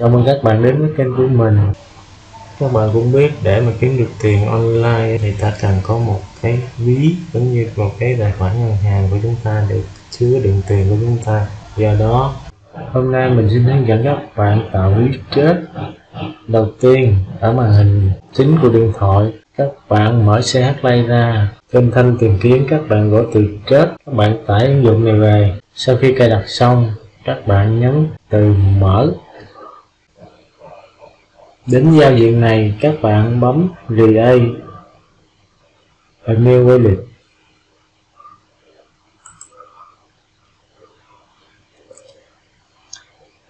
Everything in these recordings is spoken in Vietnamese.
Chào mừng các bạn đến với kênh của mình. Các bạn cũng biết để mà kiếm được tiền online thì ta cần có một cái ví giống như một cái tài khoản ngân hàng của chúng ta để chứa đựng tiền của chúng ta. Do đó, hôm nay mình xin hướng dẫn các bạn tạo ví chết. Đầu tiên, ở màn hình chính của điện thoại, các bạn mở CH Play ra. Kênh thanh tìm kiếm, các bạn gõ từ chết. Các bạn tải ứng dụng này về. Sau khi cài đặt xong, các bạn nhấn từ mở đến giao diện này, các bạn bấm Create a quay lịch.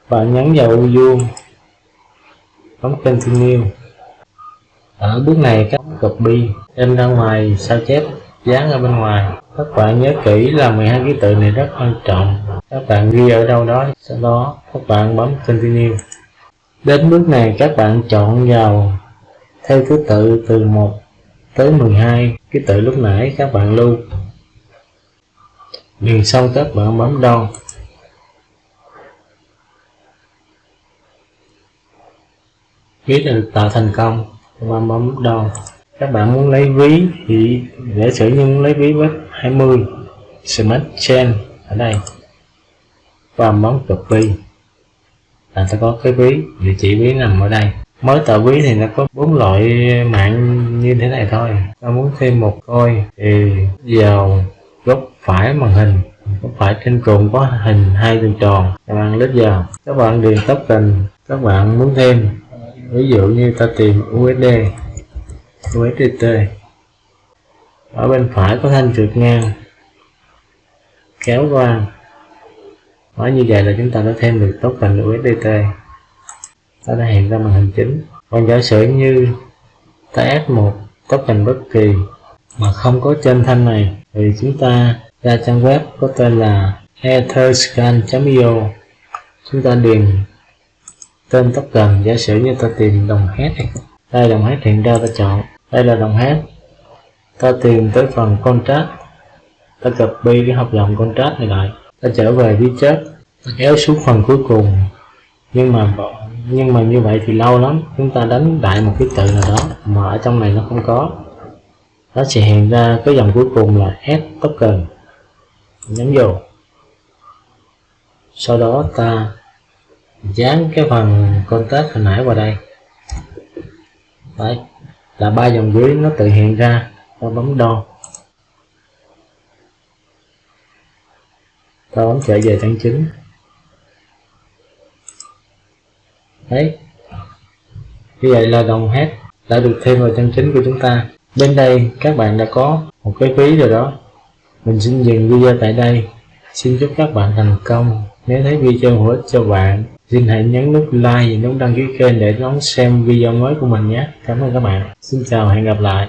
Bạn nhấn vào ô vuông, bấm Continue. Ở bước này, các copy, in ra ngoài, sao chép, dán ở bên ngoài. Các bạn nhớ kỹ là 12 ký tự này rất quan trọng. Các bạn ghi ở đâu đó, sau đó các bạn bấm continue đến bước này các bạn chọn vào theo thứ tự từ 1 tới 12 ký tự lúc nãy các bạn lưu. Điền xong các bạn bấm đo. Biết là tạo thành công, các bạn bấm đo. Các bạn muốn lấy ví thì để sử như muốn lấy ví với 20 smart chain ở đây. Và bấm copy là ta có cái ví, địa chỉ ví nằm ở đây. Mới tạo ví thì nó có bốn loại mạng như thế này thôi. Ta muốn thêm một coi thì vào góc phải màn hình. Góc phải trên cùng có hình hai đường tròn. Các bạn lít vào. Các bạn điền token, các bạn muốn thêm. Ví dụ như ta tìm USD USDT ở bên phải có thanh trượt ngang, kéo qua nói như vậy là chúng ta đã thêm được token USDT ta đã hiện ra màn hình chính. Còn giả sử như ta add một token bất kỳ mà không có trên thanh này, thì chúng ta ra trang web có tên là etherscan.io chúng ta điền tên token, giả sử như ta tìm đồng hết đây đồng hết hiện ra ta chọn. Đây là đồng hát ta tìm tới phần contract. Ta copy cái hợp đồng contract này lại ta trở về với chết, ta kéo xuống phần cuối cùng. Nhưng mà nhưng mà như vậy thì lâu lắm, chúng ta đánh đại một cái từ nào đó mà ở trong này nó không có. Nó sẽ hiện ra cái dòng cuối cùng là add token. Nhấn vô. Sau đó ta dán cái phần contact hồi nãy vào đây. Đấy, là ba dòng dưới nó tự hiện ra ta bấm đo. Ta bấm trở về trang chính đấy như vậy là đồng hết đã được thêm vào trang chính của chúng ta bên đây, các bạn đã có một cái phí rồi đó mình xin dừng video tại đây xin chúc các bạn thành công nếu thấy video hữu ích cho bạn, Xin hãy nhấn nút like và nút đăng ký kênh để đón xem video mới của mình nhé. Cảm ơn các bạn. Xin chào hẹn gặp lại.